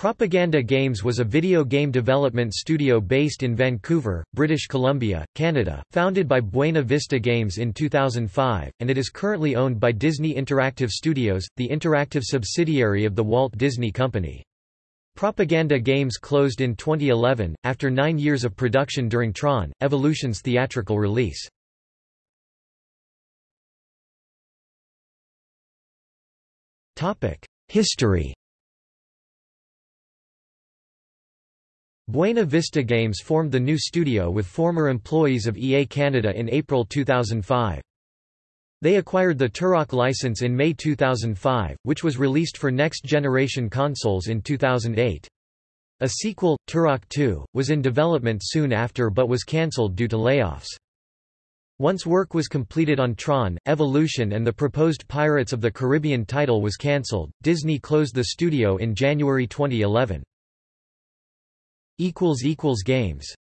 Propaganda Games was a video game development studio based in Vancouver, British Columbia, Canada, founded by Buena Vista Games in 2005, and it is currently owned by Disney Interactive Studios, the interactive subsidiary of the Walt Disney Company. Propaganda Games closed in 2011, after nine years of production during Tron, Evolution's theatrical release. History Buena Vista Games formed the new studio with former employees of EA Canada in April 2005. They acquired the Turok license in May 2005, which was released for next-generation consoles in 2008. A sequel, Turok 2, was in development soon after but was cancelled due to layoffs. Once work was completed on Tron, Evolution and the proposed Pirates of the Caribbean title was cancelled, Disney closed the studio in January 2011. Games